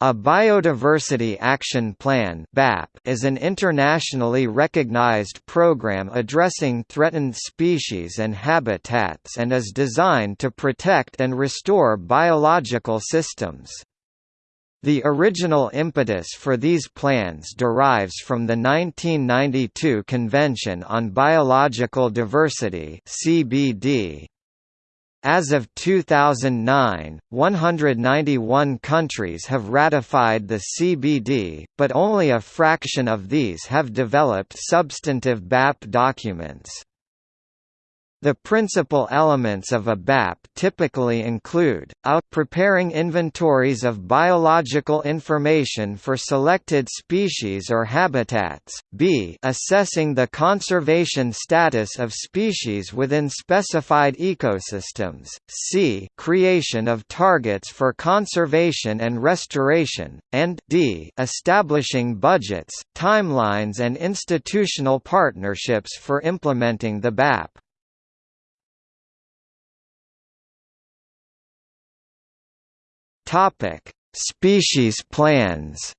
A Biodiversity Action Plan is an internationally recognized program addressing threatened species and habitats and is designed to protect and restore biological systems. The original impetus for these plans derives from the 1992 Convention on Biological Diversity (CBD). As of 2009, 191 countries have ratified the CBD, but only a fraction of these have developed substantive BAP documents. The principal elements of a BAP typically include, a. preparing inventories of biological information for selected species or habitats, b. assessing the conservation status of species within specified ecosystems, c. creation of targets for conservation and restoration, and d. establishing budgets, timelines and institutional partnerships for implementing the BAP. Topic: Species plans.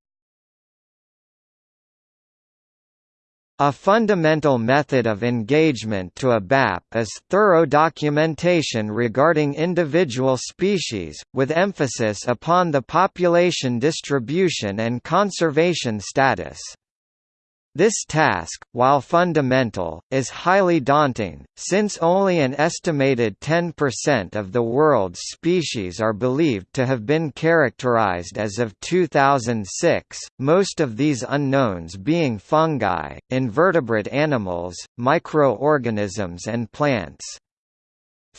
A fundamental method of engagement to a BAP is thorough documentation regarding individual species, with emphasis upon the population distribution and conservation status. This task, while fundamental, is highly daunting, since only an estimated 10% of the world's species are believed to have been characterized as of 2006, most of these unknowns being fungi, invertebrate animals, microorganisms and plants.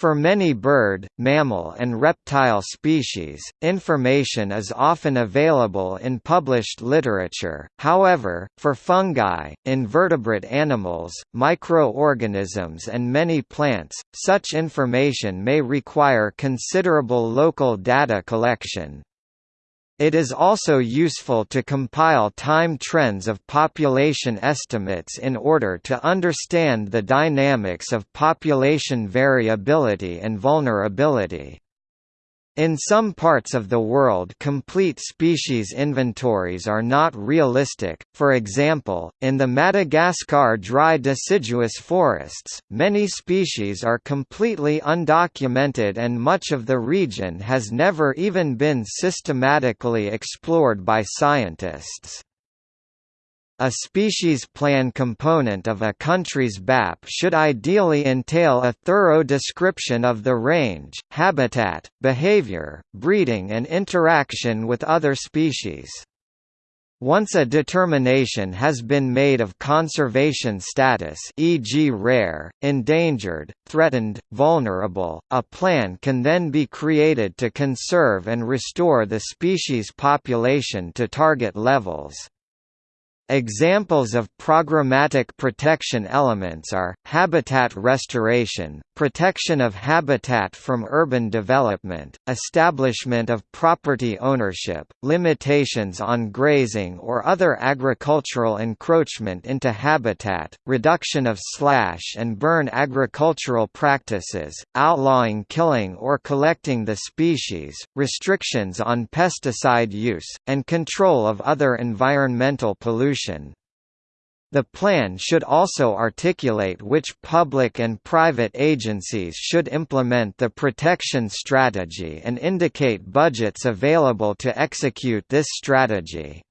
For many bird, mammal and reptile species, information is often available in published literature, however, for fungi, invertebrate animals, microorganisms and many plants, such information may require considerable local data collection. It is also useful to compile time trends of population estimates in order to understand the dynamics of population variability and vulnerability. In some parts of the world complete species inventories are not realistic, for example, in the Madagascar dry deciduous forests, many species are completely undocumented and much of the region has never even been systematically explored by scientists. A species plan component of a country's BAP should ideally entail a thorough description of the range, habitat, behavior, breeding and interaction with other species. Once a determination has been made of conservation status e.g. rare, endangered, threatened, vulnerable, a plan can then be created to conserve and restore the species population to target levels. Examples of programmatic protection elements are, habitat restoration, protection of habitat from urban development, establishment of property ownership, limitations on grazing or other agricultural encroachment into habitat, reduction of slash and burn agricultural practices, outlawing killing or collecting the species, restrictions on pesticide use, and control of other environmental pollution the plan should also articulate which public and private agencies should implement the protection strategy and indicate budgets available to execute this strategy.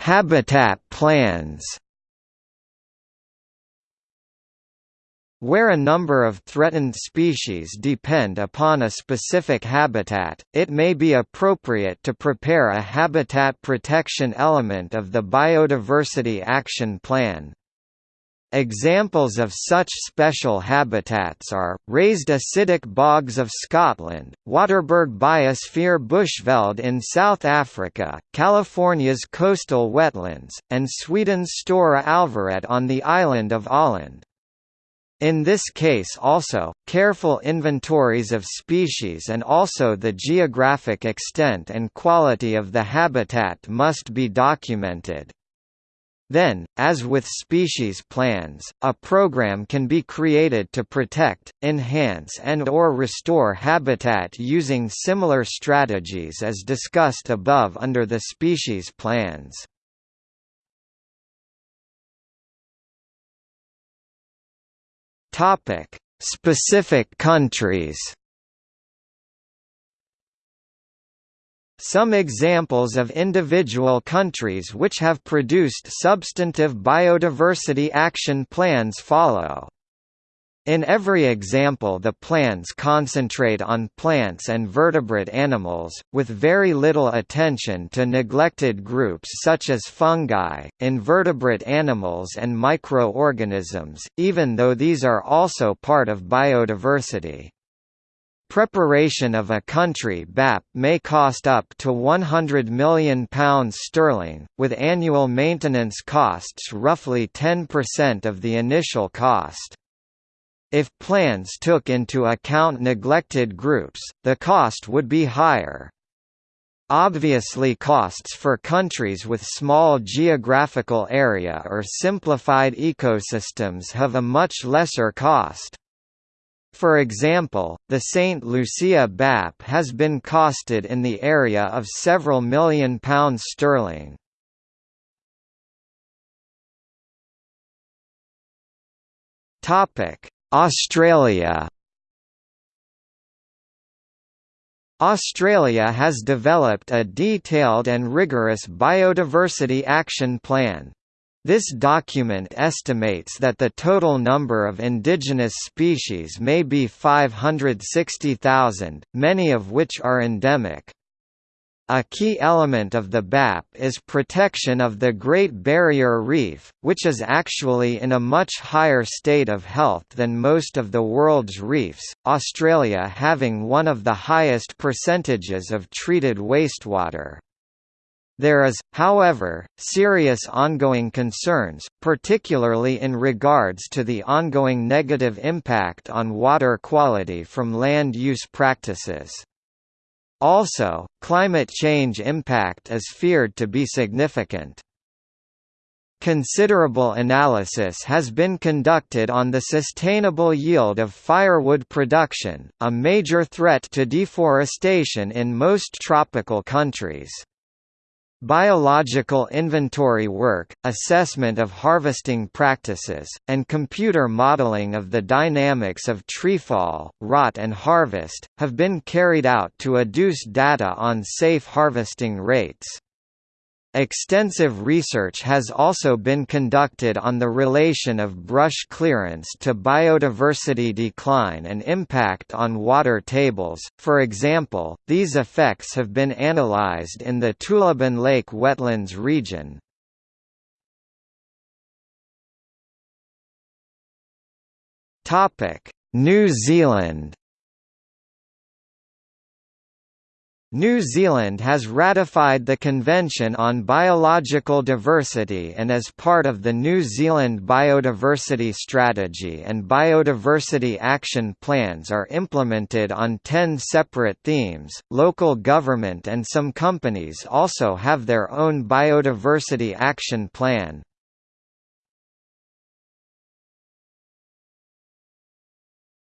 Habitat plans Where a number of threatened species depend upon a specific habitat, it may be appropriate to prepare a habitat protection element of the Biodiversity Action Plan. Examples of such special habitats are, raised acidic bogs of Scotland, Waterberg Biosphere Bushveld in South Africa, California's coastal wetlands, and Sweden's Stora Alvaret on the island of Öland. In this case also, careful inventories of species and also the geographic extent and quality of the habitat must be documented. Then, as with species plans, a program can be created to protect, enhance and or restore habitat using similar strategies as discussed above under the species plans. Specific countries Some examples of individual countries which have produced substantive biodiversity action plans follow. In every example the plans concentrate on plants and vertebrate animals, with very little attention to neglected groups such as fungi, invertebrate animals and microorganisms, even though these are also part of biodiversity. Preparation of a country BAP may cost up to £100 million sterling, with annual maintenance costs roughly 10% of the initial cost. If plans took into account neglected groups, the cost would be higher. Obviously costs for countries with small geographical area or simplified ecosystems have a much lesser cost. For example, the St. Lucia BAP has been costed in the area of several million pounds sterling. Australia Australia has developed a detailed and rigorous biodiversity action plan. This document estimates that the total number of indigenous species may be 560,000, many of which are endemic. A key element of the BAP is protection of the Great Barrier Reef, which is actually in a much higher state of health than most of the world's reefs, Australia having one of the highest percentages of treated wastewater. There is, however, serious ongoing concerns, particularly in regards to the ongoing negative impact on water quality from land use practices. Also, climate change impact is feared to be significant. Considerable analysis has been conducted on the sustainable yield of firewood production, a major threat to deforestation in most tropical countries. Biological inventory work, assessment of harvesting practices, and computer modeling of the dynamics of treefall, rot and harvest, have been carried out to adduce data on safe harvesting rates. Extensive research has also been conducted on the relation of brush clearance to biodiversity decline and impact on water tables. For example, these effects have been analyzed in the Toolibin Lake wetlands region. Topic: New Zealand New Zealand has ratified the Convention on Biological Diversity and as part of the New Zealand Biodiversity Strategy and Biodiversity Action Plans are implemented on 10 separate themes. Local government and some companies also have their own Biodiversity Action Plan.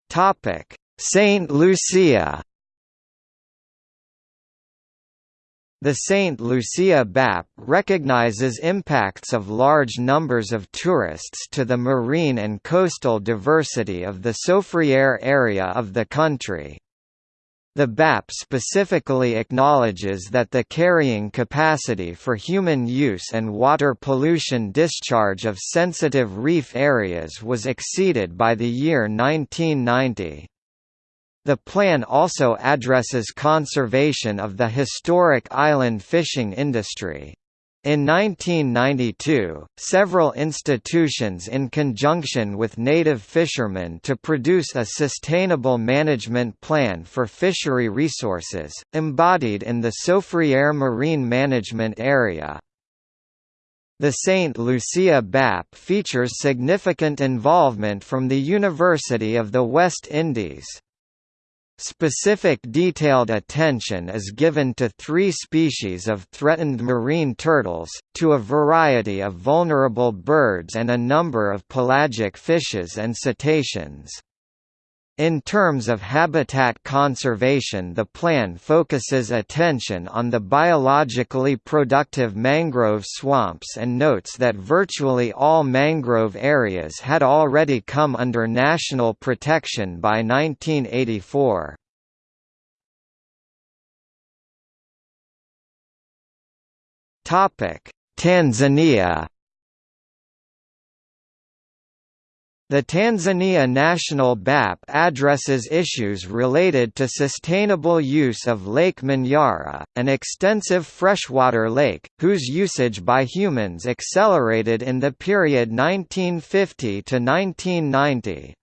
Topic: St. Lucia The St. Lucia BAP recognizes impacts of large numbers of tourists to the marine and coastal diversity of the Soufriere area of the country. The BAP specifically acknowledges that the carrying capacity for human use and water pollution discharge of sensitive reef areas was exceeded by the year 1990. The plan also addresses conservation of the historic island fishing industry. In 1992, several institutions in conjunction with native fishermen to produce a sustainable management plan for fishery resources, embodied in the Soufriere Marine Management Area. The St. Lucia BAP features significant involvement from the University of the West Indies. Specific detailed attention is given to three species of threatened marine turtles, to a variety of vulnerable birds and a number of pelagic fishes and cetaceans. In terms of habitat conservation the plan focuses attention on the biologically productive mangrove swamps and notes that virtually all mangrove areas had already come under national protection by 1984. Tanzania The Tanzania National BAP addresses issues related to sustainable use of Lake Manyara, an extensive freshwater lake, whose usage by humans accelerated in the period 1950 to 1990.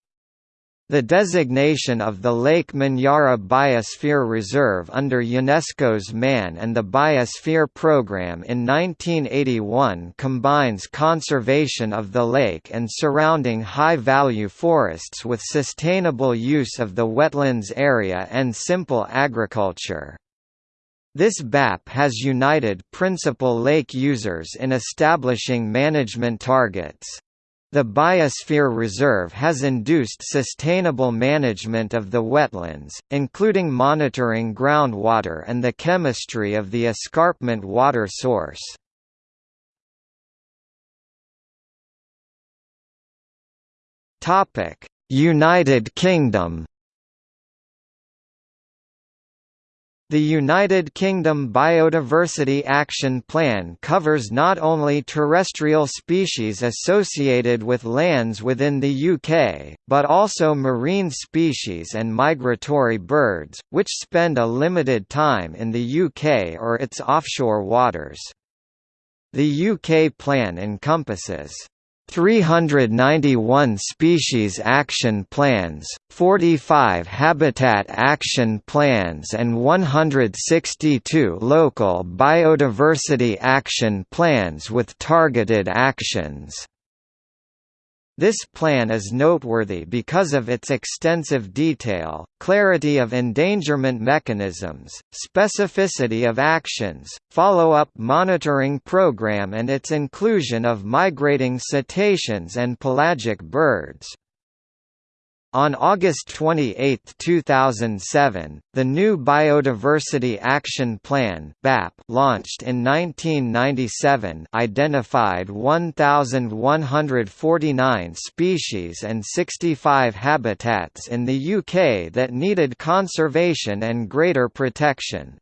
The designation of the Lake Manyara Biosphere Reserve under UNESCO's Man and the Biosphere Program in 1981 combines conservation of the lake and surrounding high-value forests with sustainable use of the wetlands area and simple agriculture. This BAP has united principal lake users in establishing management targets. The Biosphere Reserve has induced sustainable management of the wetlands, including monitoring groundwater and the chemistry of the escarpment water source. United Kingdom The United Kingdom Biodiversity Action Plan covers not only terrestrial species associated with lands within the UK, but also marine species and migratory birds, which spend a limited time in the UK or its offshore waters. The UK plan encompasses 391 species action plans, 45 habitat action plans and 162 local biodiversity action plans with targeted actions. This plan is noteworthy because of its extensive detail, clarity of endangerment mechanisms, specificity of actions, follow-up monitoring program and its inclusion of migrating cetaceans and pelagic birds. On August 28, 2007, the new Biodiversity Action Plan (BAP) launched in 1997 identified 1149 species and 65 habitats in the UK that needed conservation and greater protection.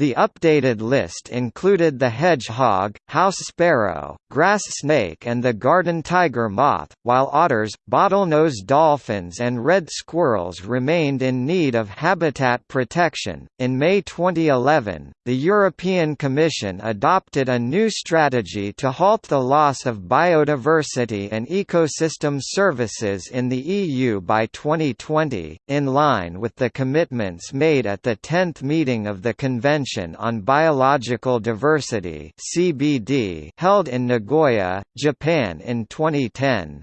The updated list included the hedgehog, house sparrow, grass snake and the garden tiger moth, while otters, bottlenose dolphins and red squirrels remained in need of habitat protection. In May 2011, the European Commission adopted a new strategy to halt the loss of biodiversity and ecosystem services in the EU by 2020, in line with the commitments made at the 10th meeting of the Convention Convention on Biological Diversity (CBD) held in Nagoya, Japan in 2010.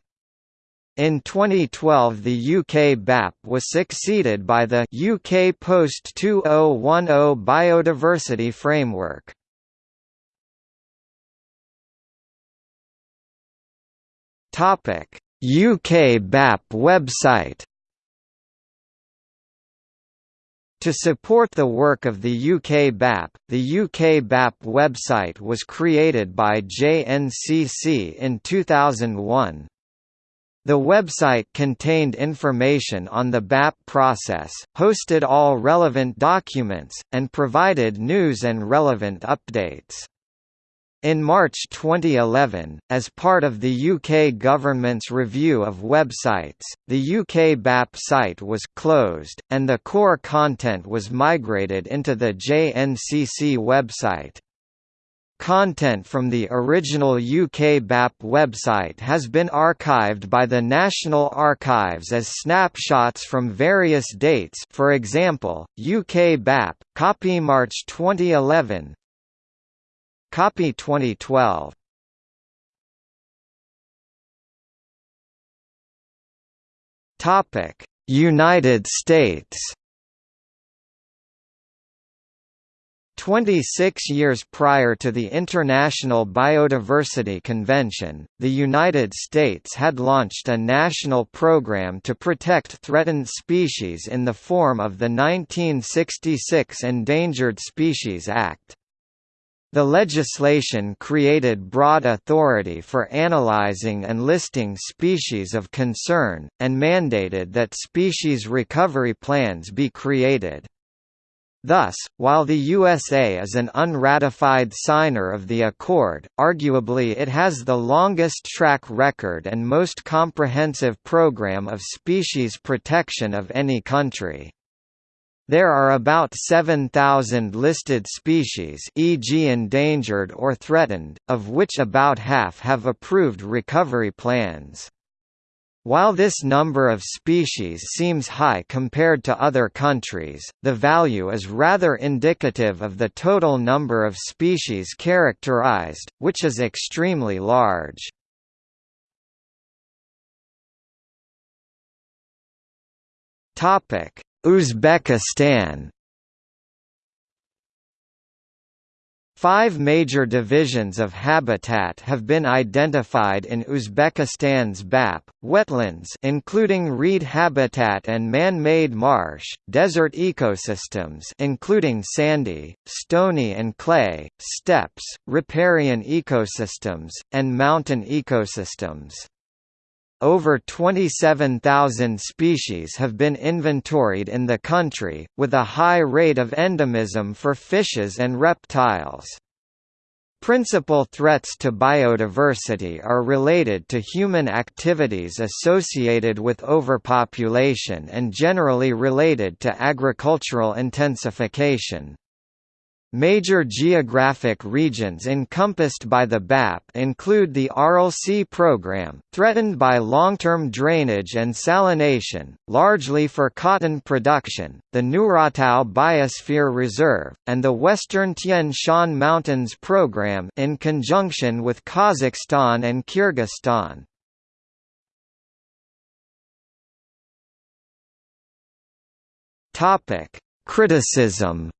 In 2012 the UK BAP was succeeded by the UK Post-2010 Biodiversity Framework. UK BAP website To support the work of the UK BAP, the UK BAP website was created by JNCC in 2001. The website contained information on the BAP process, hosted all relevant documents, and provided news and relevant updates. In March 2011, as part of the UK government's review of websites, the UK BAP site was closed, and the core content was migrated into the JNCC website. Content from the original UK BAP website has been archived by the National Archives as snapshots from various dates for example, UK BAP, copy March 2011, Copy 2012. Topic: United States. 26 years prior to the International Biodiversity Convention, the United States had launched a national program to protect threatened species in the form of the 1966 Endangered Species Act. The legislation created broad authority for analyzing and listing species of concern, and mandated that species recovery plans be created. Thus, while the USA is an unratified signer of the accord, arguably it has the longest track record and most comprehensive program of species protection of any country. There are about 7,000 listed species e.g. endangered or threatened, of which about half have approved recovery plans. While this number of species seems high compared to other countries, the value is rather indicative of the total number of species characterized, which is extremely large. Uzbekistan Five major divisions of habitat have been identified in Uzbekistan's BAP, wetlands including reed habitat and man-made marsh, desert ecosystems including sandy, stony and clay, steppes, riparian ecosystems, and mountain ecosystems. Over 27,000 species have been inventoried in the country, with a high rate of endemism for fishes and reptiles. Principal threats to biodiversity are related to human activities associated with overpopulation and generally related to agricultural intensification. Major geographic regions encompassed by the BAP include the Sea program, threatened by long-term drainage and salination, largely for cotton production, the Nuratau Biosphere Reserve, and the Western Tian Shan Mountains program in conjunction with Kazakhstan and Kyrgyzstan. Criticism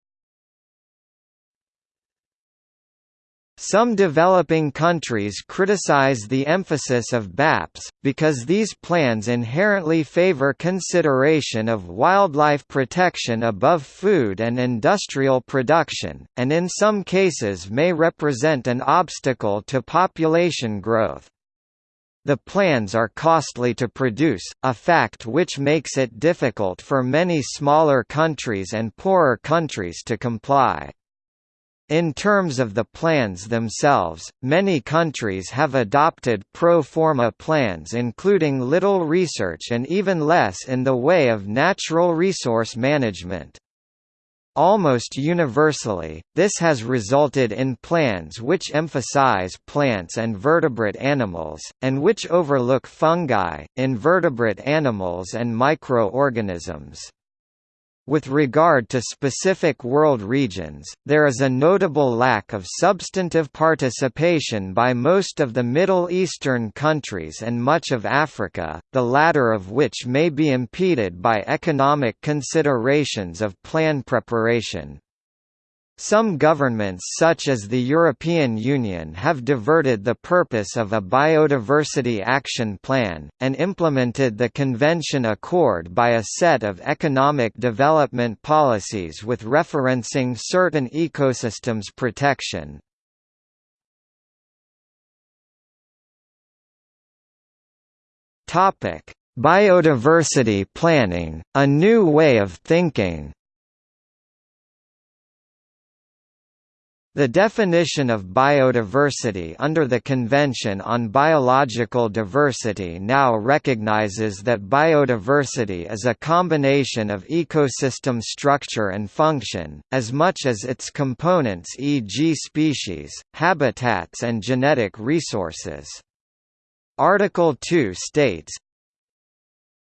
Some developing countries criticize the emphasis of BAPs, because these plans inherently favor consideration of wildlife protection above food and industrial production, and in some cases may represent an obstacle to population growth. The plans are costly to produce, a fact which makes it difficult for many smaller countries and poorer countries to comply. In terms of the plans themselves, many countries have adopted pro forma plans including little research and even less in the way of natural resource management. Almost universally, this has resulted in plans which emphasize plants and vertebrate animals, and which overlook fungi, invertebrate animals and microorganisms. With regard to specific world regions, there is a notable lack of substantive participation by most of the Middle Eastern countries and much of Africa, the latter of which may be impeded by economic considerations of plan preparation. Some governments such as the European Union have diverted the purpose of a Biodiversity Action Plan, and implemented the Convention Accord by a set of economic development policies with referencing certain ecosystems protection. Biodiversity planning, a new way of thinking The definition of biodiversity under the Convention on Biological Diversity now recognizes that biodiversity is a combination of ecosystem structure and function, as much as its components e.g. species, habitats and genetic resources. Article 2 states,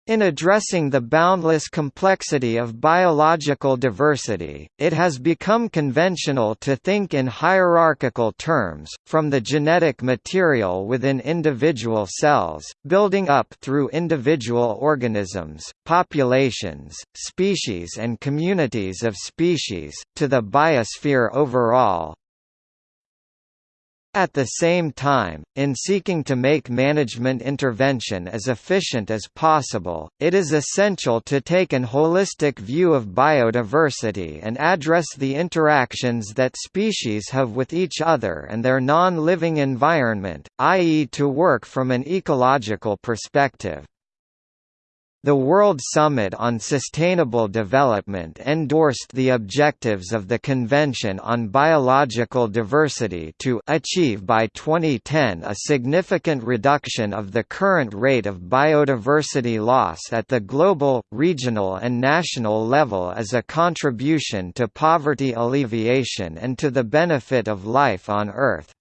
In addressing the boundless complexity of biological diversity, it has become conventional to think in hierarchical terms, from the genetic material within individual cells, building up through individual organisms, populations, species and communities of species, to the biosphere overall, at the same time, in seeking to make management intervention as efficient as possible, it is essential to take an holistic view of biodiversity and address the interactions that species have with each other and their non-living environment, i.e. to work from an ecological perspective. The World Summit on Sustainable Development endorsed the objectives of the Convention on Biological Diversity to achieve by 2010 a significant reduction of the current rate of biodiversity loss at the global, regional and national level as a contribution to poverty alleviation and to the benefit of life on Earth.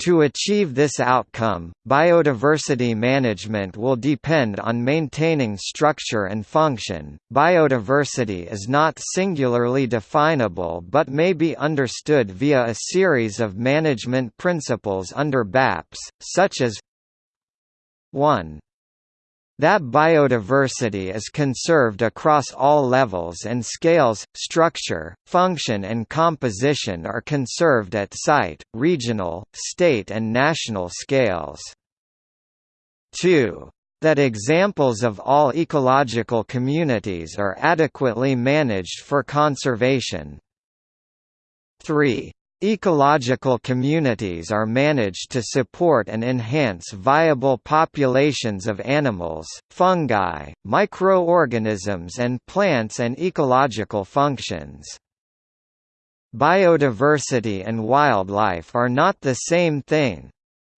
To achieve this outcome, biodiversity management will depend on maintaining structure and function. Biodiversity is not singularly definable but may be understood via a series of management principles under BAPS, such as 1 that biodiversity is conserved across all levels and scales, structure, function and composition are conserved at site, regional, state and national scales. 2. That examples of all ecological communities are adequately managed for conservation. 3. Ecological communities are managed to support and enhance viable populations of animals, fungi, microorganisms and plants and ecological functions. Biodiversity and wildlife are not the same thing,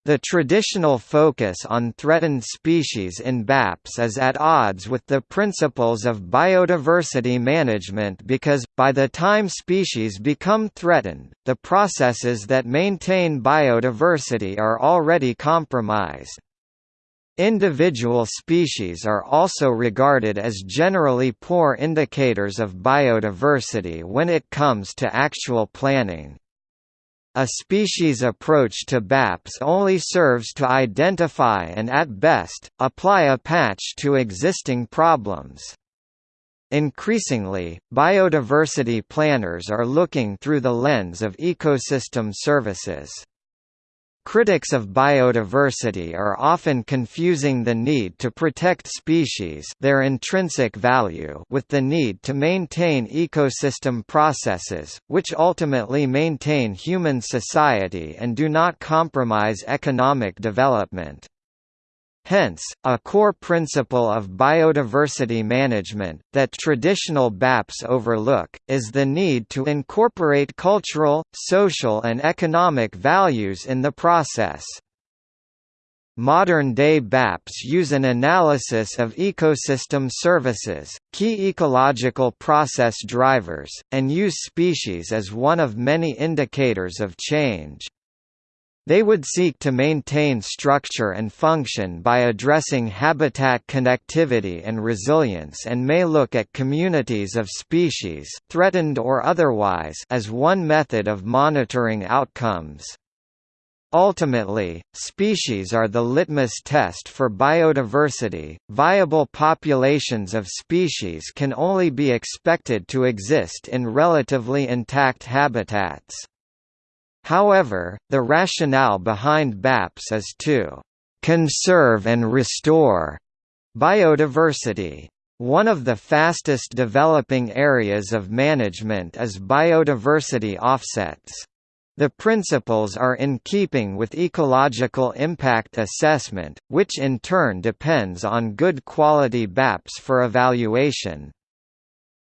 the traditional focus on threatened species in BAPS is at odds with the principles of biodiversity management because, by the time species become threatened, the processes that maintain biodiversity are already compromised. Individual species are also regarded as generally poor indicators of biodiversity when it comes to actual planning. A species approach to BAPS only serves to identify and at best, apply a patch to existing problems. Increasingly, biodiversity planners are looking through the lens of ecosystem services. Critics of biodiversity are often confusing the need to protect species their intrinsic value with the need to maintain ecosystem processes, which ultimately maintain human society and do not compromise economic development. Hence, a core principle of biodiversity management, that traditional BAPs overlook, is the need to incorporate cultural, social and economic values in the process. Modern-day BAPs use an analysis of ecosystem services, key ecological process drivers, and use species as one of many indicators of change. They would seek to maintain structure and function by addressing habitat connectivity and resilience and may look at communities of species threatened or otherwise as one method of monitoring outcomes. Ultimately, species are the litmus test for biodiversity. Viable populations of species can only be expected to exist in relatively intact habitats. However, the rationale behind BAPS is to «conserve and restore» biodiversity. One of the fastest developing areas of management is biodiversity offsets. The principles are in keeping with ecological impact assessment, which in turn depends on good quality BAPs for evaluation.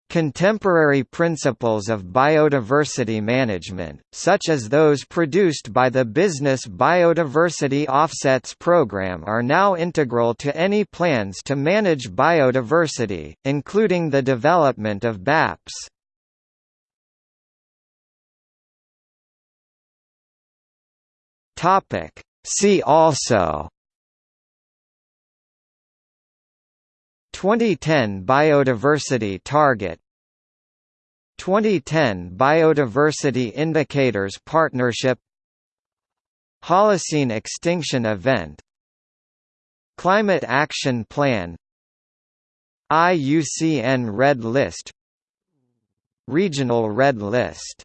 Contemporary principles of biodiversity management, such as those produced by the Business Biodiversity Offsets Program are now integral to any plans to manage biodiversity, including the development of BAPs. See also 2010 Biodiversity Target. 2010 Biodiversity Indicators Partnership. Holocene Extinction Event. Climate Action Plan. IUCN Red List. Regional Red List